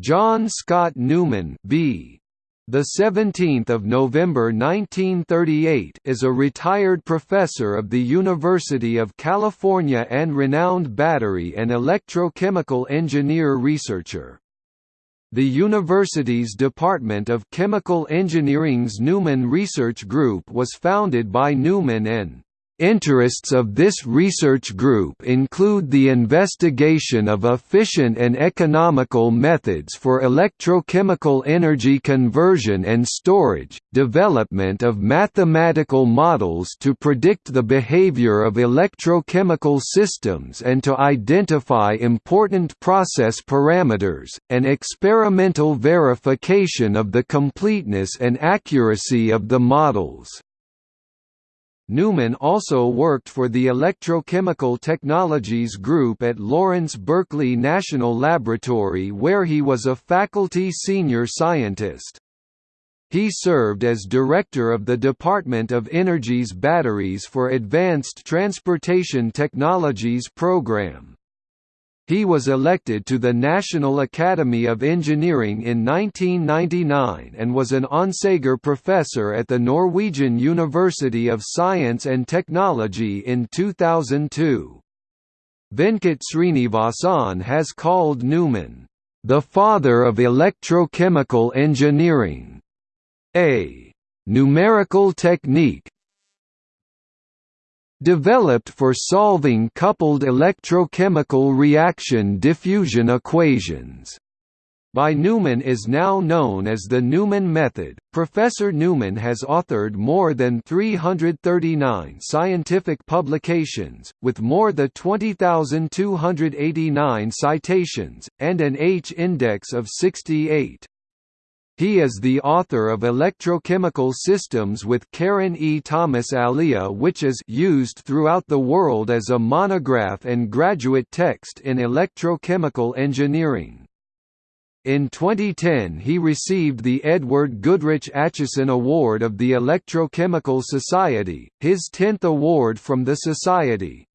John Scott Newman B. The 17th of November 1938 is a retired professor of the University of California and renowned battery and electrochemical engineer researcher. The university's Department of Chemical Engineering's Newman Research Group was founded by Newman and Interests of this research group include the investigation of efficient and economical methods for electrochemical energy conversion and storage, development of mathematical models to predict the behavior of electrochemical systems and to identify important process parameters, and experimental verification of the completeness and accuracy of the models. Newman also worked for the Electrochemical Technologies Group at Lawrence Berkeley National Laboratory where he was a faculty senior scientist. He served as director of the Department of Energy's Batteries for Advanced Transportation Technologies program. He was elected to the National Academy of Engineering in 1999 and was an Onsager Professor at the Norwegian University of Science and Technology in 2002. Venkat Srinivasan has called Newman, "...the father of electrochemical engineering." A numerical technique developed for solving coupled electrochemical reaction diffusion equations by Newman is now known as the Newman method. Professor Newman has authored more than 339 scientific publications, with more than 20,289 citations, and an H-index of 68. He is the author of Electrochemical Systems with Karen E. Thomas-Alyea which is used throughout the world as a monograph and graduate text in electrochemical engineering. In 2010 he received the Edward Goodrich Acheson Award of the Electrochemical Society, his tenth award from the Society.